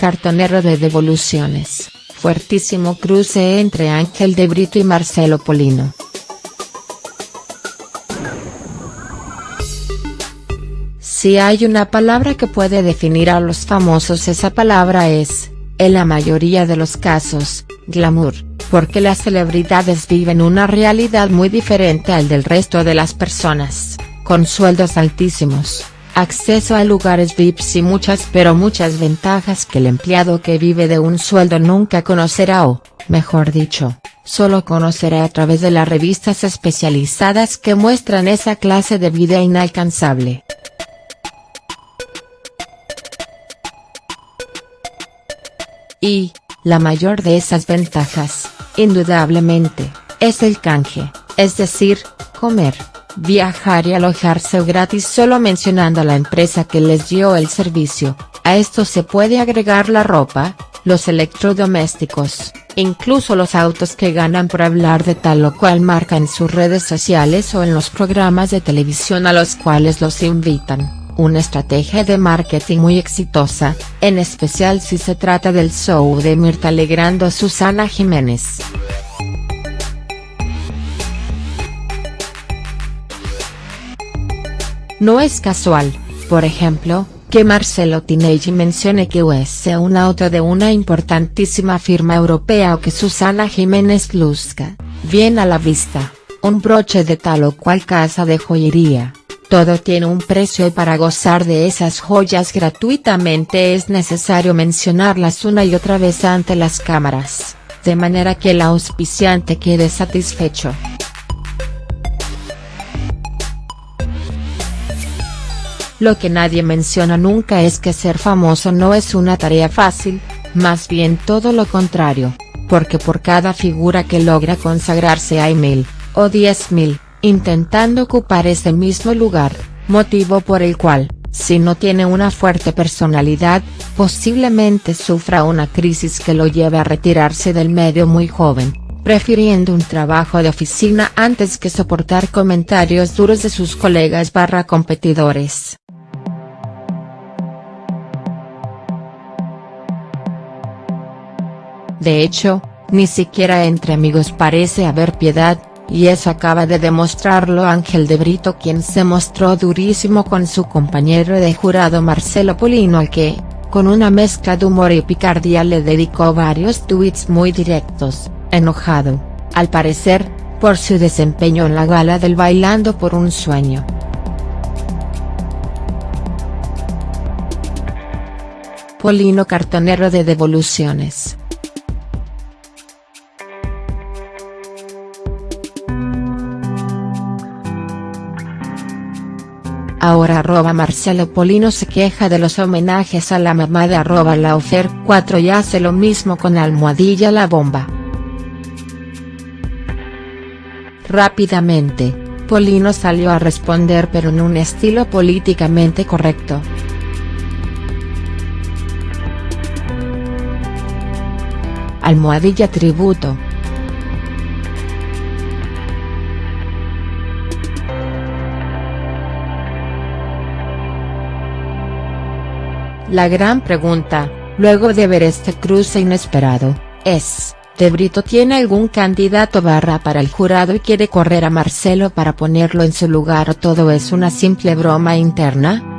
cartonero de devoluciones, fuertísimo cruce entre Ángel de Brito y Marcelo Polino. Si hay una palabra que puede definir a los famosos esa palabra es, en la mayoría de los casos, glamour, porque las celebridades viven una realidad muy diferente al del resto de las personas, con sueldos altísimos acceso a lugares VIPs y muchas pero muchas ventajas que el empleado que vive de un sueldo nunca conocerá o, mejor dicho, solo conocerá a través de las revistas especializadas que muestran esa clase de vida inalcanzable. Y, la mayor de esas ventajas, indudablemente, es el canje, es decir, comer viajar y alojarse gratis solo mencionando a la empresa que les dio el servicio, a esto se puede agregar la ropa, los electrodomésticos, incluso los autos que ganan por hablar de tal o cual marca en sus redes sociales o en los programas de televisión a los cuales los invitan, una estrategia de marketing muy exitosa, en especial si se trata del show de Mirta Alegrando Susana Jiménez. No es casual, por ejemplo, que Marcelo Tinelli mencione que US sea un auto de una importantísima firma europea o que Susana Jiménez luzca, bien a la vista, un broche de tal o cual casa de joyería. Todo tiene un precio y para gozar de esas joyas gratuitamente es necesario mencionarlas una y otra vez ante las cámaras, de manera que el auspiciante quede satisfecho. Lo que nadie menciona nunca es que ser famoso no es una tarea fácil, más bien todo lo contrario, porque por cada figura que logra consagrarse hay mil, o diez mil, intentando ocupar ese mismo lugar, motivo por el cual, si no tiene una fuerte personalidad, posiblemente sufra una crisis que lo lleve a retirarse del medio muy joven, prefiriendo un trabajo de oficina antes que soportar comentarios duros de sus colegas barra competidores. De hecho, ni siquiera entre amigos parece haber piedad, y eso acaba de demostrarlo Ángel de Brito quien se mostró durísimo con su compañero de jurado Marcelo Polino al que, con una mezcla de humor y picardía le dedicó varios tweets muy directos, enojado, al parecer, por su desempeño en la gala del Bailando por un Sueño. Polino cartonero de devoluciones. Ahora arroba Marcelo Polino se queja de los homenajes a la mamá de arroba Laufer 4 y hace lo mismo con almohadilla la bomba. Rápidamente, Polino salió a responder pero en un estilo políticamente correcto. Almohadilla tributo. La gran pregunta, luego de ver este cruce inesperado, es, ¿De Brito tiene algún candidato barra para el jurado y quiere correr a Marcelo para ponerlo en su lugar o todo es una simple broma interna?.